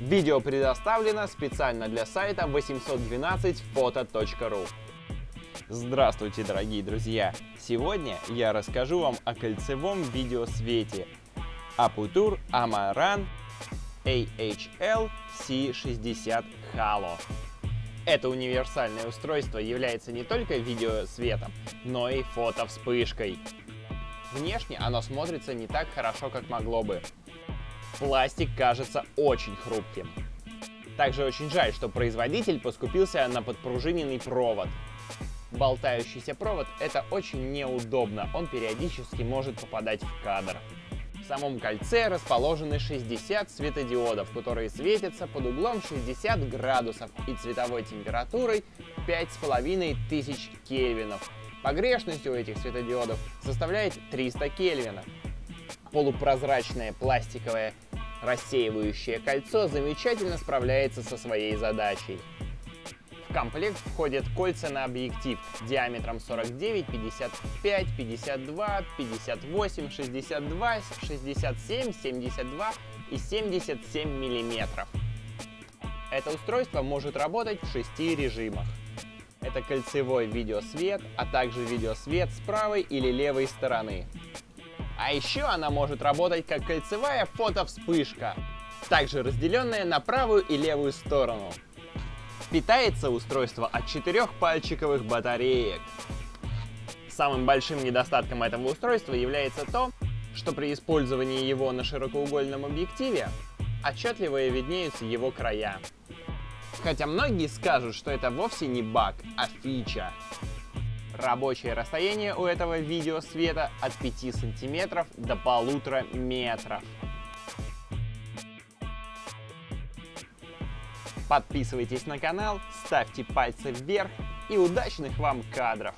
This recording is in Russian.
Видео предоставлено специально для сайта 812photo.ru. Здравствуйте, дорогие друзья! Сегодня я расскажу вам о кольцевом видеосвете Aputure Amaran AHL C60 Halo. Это универсальное устройство является не только видеосветом, но и фотовспышкой. Внешне оно смотрится не так хорошо, как могло бы. Пластик кажется очень хрупким. Также очень жаль, что производитель поскупился на подпружиненный провод. Болтающийся провод — это очень неудобно, он периодически может попадать в кадр. В самом кольце расположены 60 светодиодов, которые светятся под углом 60 градусов и цветовой температурой 5500 кельвинов. Погрешность у этих светодиодов составляет 300 кельвинов. Полупрозрачное пластиковое рассеивающее кольцо замечательно справляется со своей задачей. В комплект входят кольца на объектив диаметром 49, 55, 52, 58, 62, 67, 72 и 77 миллиметров. Это устройство может работать в шести режимах. Это кольцевой видеосвет, а также видеосвет с правой или левой стороны. А еще она может работать как кольцевая фотовспышка, также разделенная на правую и левую сторону. Питается устройство от четырех пальчиковых батареек. Самым большим недостатком этого устройства является то, что при использовании его на широкоугольном объективе отчетливо виднеются его края. Хотя многие скажут, что это вовсе не баг, а фича. Рабочее расстояние у этого видеосвета от 5 сантиметров до полутора метров. Подписывайтесь на канал, ставьте пальцы вверх и удачных вам кадров!